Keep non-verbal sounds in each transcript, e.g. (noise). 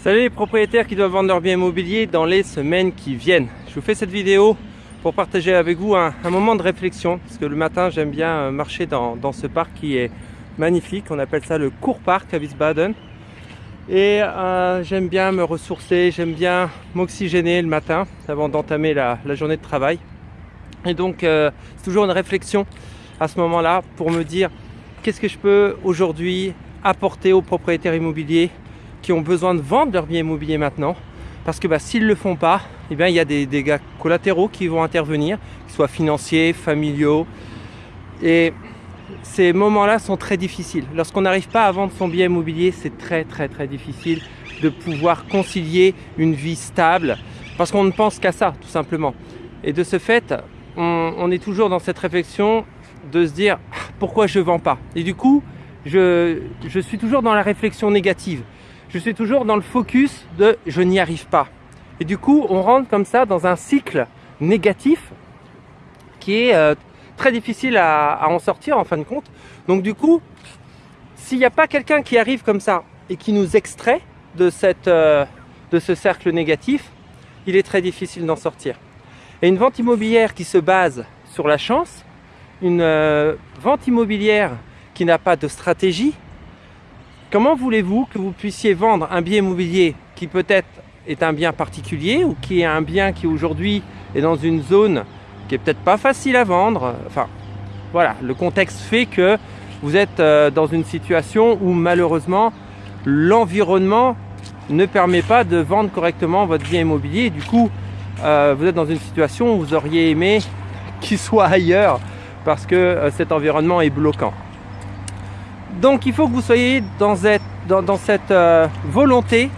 Salut les propriétaires qui doivent vendre leur bien immobilier dans les semaines qui viennent. Je vous fais cette vidéo pour partager avec vous un, moment de réflexion parce que le matin j'aime bien euh, marcher dans, ce parc qui est magnifique. On appelle ça le court parc à Wiesbaden. Et euh, j'aime bien me ressourcer, j'aime bien m'oxygéner le matin avant d'entamer la, journée de travail. Et donc euh, c'est toujours une réflexion à ce moment-là pour me dire qu'est-ce que je peux aujourd'hui apporter aux propriétaires immobiliers qui ont besoin de vendre leur bien immobilier maintenant. Parce que bah, s'ils ne le font pas, eh bien, il y a des dégâts collatéraux qui vont intervenir, qu'ils soient financiers, familiaux. Et ces moments-là sont très difficiles. Lorsqu'on n'arrive pas à vendre son bien immobilier, c'est très très très difficile de pouvoir concilier une vie stable parce qu'on ne pense qu'à ça tout simplement. Et de ce fait, on, on, est toujours dans cette réflexion de se dire ah, pourquoi je ne vends pas? Et du coup, je, je suis toujours dans la réflexion négative. Je suis toujours dans le focus de je n'y arrive pas. Et du coup, on rentre comme ça dans un cycle négatif qui est euh, très difficile à, en sortir en fin de compte. Donc du coup, s'il n'y a pas quelqu'un qui arrive comme ça et qui nous extrait euh, de ce cercle négatif, il est très difficile d'en sortir. Et une vente immobilière qui se base sur la chance, une euh, vente immobilière qui n'a pas de stratégie, comment voulez-vous que vous puissiez vendre un bien immobilier qui peut-être est un bien particulier ou qui est un bien qui aujourd'hui est dans une zone qui est peut-être pas facile à vendre? Enfin, voilà, le contexte fait que vous êtes euh, dans une situation où malheureusement l'environnement ne permet pas de vendre correctement votre bien immobilier. Du coup, euh, vous êtes dans une situation où vous auriez aimé qu'il soit ailleurs parce que euh, cet environnement est bloquant. Donc il faut que vous soyez dans cette, euh, volonté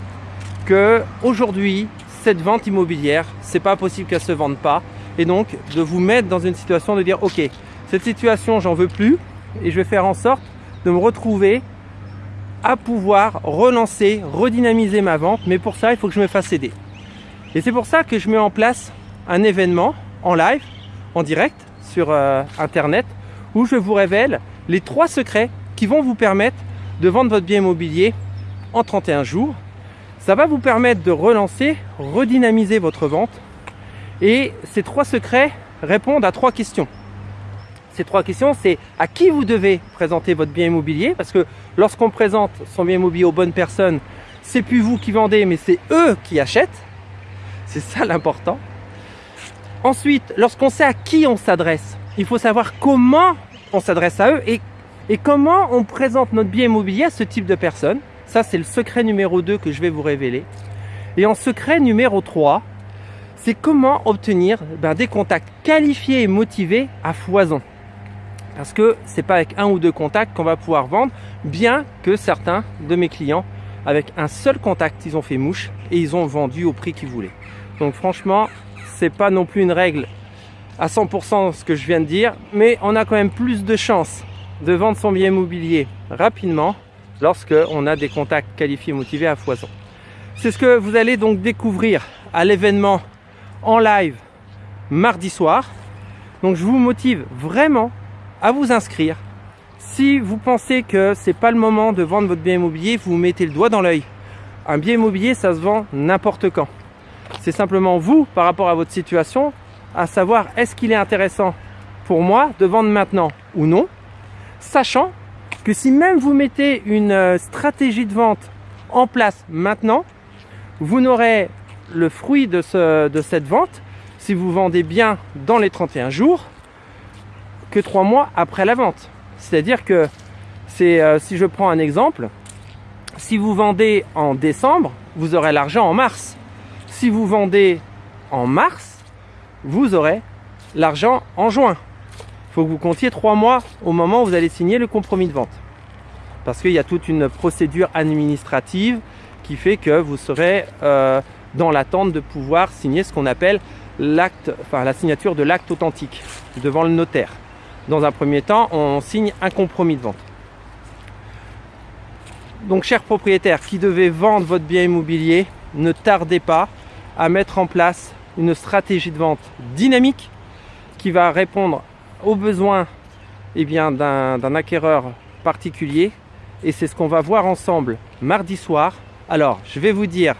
que aujourd'hui cette vente immobilière, c'est pas possible qu'elle se vende pas et donc de vous mettre dans une situation de dire ok cette situation j'en veux plus et je vais faire en sorte de me retrouver à pouvoir relancer, redynamiser ma vente mais pour ça il faut que je me fasse aider. Et c'est pour ça que je mets en place un événement en live, en direct sur euh, internet où je vous révèle les trois secrets qui vont vous permettre de vendre votre bien immobilier en 31 jours. Ça va vous permettre de relancer, redynamiser votre vente. Et ces trois secrets répondent à trois questions. Ces trois questions, c'est à qui vous devez présenter votre bien immobilier, parce que lorsqu'on présente son bien immobilier aux bonnes personnes, c'est plus vous qui vendez, mais c'est eux qui achètent. C'est ça l'important. Ensuite, lorsqu'on sait à qui on s'adresse, il faut savoir comment on s'adresse à eux et et comment on présente notre bien immobilier à ce type de personnes? Ça, c'est le secret numéro 2 que je vais vous révéler. Et en secret numéro 3, c'est comment obtenir ben, des contacts qualifiés et motivés à foison. Parce que c'est pas avec un ou deux contacts qu'on va pouvoir vendre, bien que certains de mes clients, avec un seul contact, ils ont fait mouche et ils ont vendu au prix qu'ils voulaient. Donc franchement, c'est pas non plus une règle à 100% ce que je viens de dire, mais on a quand même plus de chances de vendre son bien immobilier rapidement lorsque on a des contacts qualifiés motivés à foison. C'est ce que vous allez donc découvrir à l'événement en live mardi soir. Donc je vous motive vraiment à vous inscrire. Si vous pensez que c'est pas le moment de vendre votre bien immobilier, vous mettez le doigt dans l'œil. Un bien immobilier, ça se vend n'importe quand. C'est simplement vous, par rapport à votre situation, à savoir est-ce qu'il est intéressant pour moi de vendre maintenant ou non sachant que si même vous mettez une euh, stratégie de vente en place maintenant, vous n'aurez le fruit de, cette vente, si vous vendez bien dans les 31 jours, que 3 mois après la vente. C'est-à-dire que euh, si je prends un exemple, si vous vendez en décembre, vous aurez l'argent en mars. Si vous vendez en mars, vous aurez l'argent en juin il faut que vous comptiez trois mois au moment où vous allez signer le compromis de vente. Parce qu'il y a toute une procédure administrative qui fait que vous serez euh, dans l'attente de pouvoir signer ce qu'on appelle l'acte, enfin la signature de l'acte authentique devant le notaire. Dans un premier temps, on signe un compromis de vente. Donc, chers propriétaires qui devez vendre votre bien immobilier, ne tardez pas à mettre en place une stratégie de vente dynamique qui va répondre aux besoins eh bien, d'un acquéreur particulier. Et c'est ce qu'on va voir ensemble mardi soir Alors, je vais vous dire,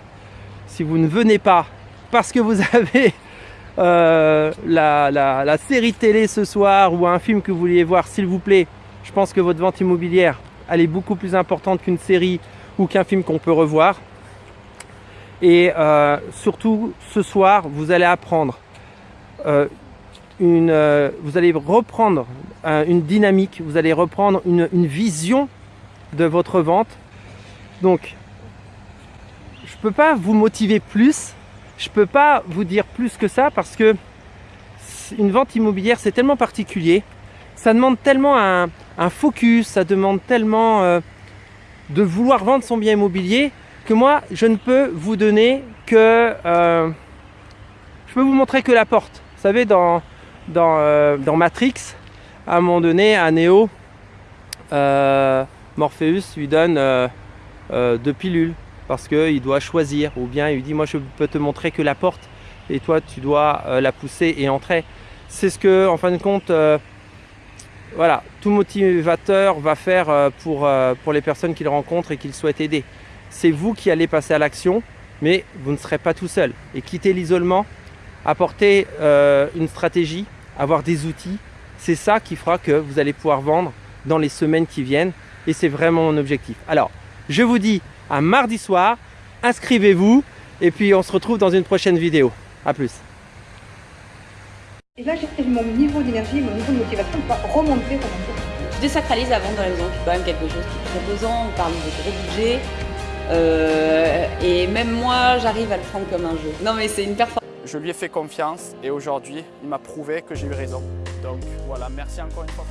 si vous ne venez pas parce que vous (laughs) avez euh, la, la, série télé ce soir ou un film que vous vouliez voir, s'il vous plaît, je pense que votre vente immobilière, elle est beaucoup plus importante qu'une série ou qu'un film qu'on peut revoir. Et euh, surtout, ce soir, vous allez apprendre euh, une, vous allez reprendre une dynamique, vous allez reprendre une, vision de votre vente. Donc, je ne peux pas vous motiver plus je peux pas vous dire plus que ça parce que une vente immobilière c'est tellement particulier, ça demande tellement un, focus, ça demande tellement euh, de vouloir vendre son bien immobilier que moi je ne peux vous donner que euh, je peux vous montrer que la porte. Vous savez dans dans, euh, dans Matrix, à un moment donné, à Neo, Morpheus lui donne deux pilules parce qu'il doit choisir ou bien il lui dit moi je peux te montrer que la porte et toi tu dois euh, la pousser et entrer. C'est ce que en fin de compte euh, voilà, tout motivateur va faire euh, pour, pour les personnes qu'il rencontre et qu'il souhaite aider. C'est vous qui allez passer à l'action, mais vous ne serez pas tout seul. Et quitter l'isolement, apporter une stratégie, avoir des outils, c'est ça qui fera que vous allez pouvoir vendre dans les semaines qui viennent. Et c'est vraiment mon objectif. Alors, je vous dis un mardi soir. Inscrivez-vous et puis on se retrouve dans une prochaine vidéo. A plus. Et là, j'ai mon niveau d'énergie, mon niveau de motivation va remonter Je désacralise la vente dans la maison, c'est quand même quelque chose qui est très pesant. On parle de gros budget. Euh, et même moi, j'arrive à le prendre comme un jeu. Non, mais c'est une performance. Je lui ai fait confiance et aujourd'hui, il m'a prouvé que j'ai eu raison. Donc voilà, merci encore une fois.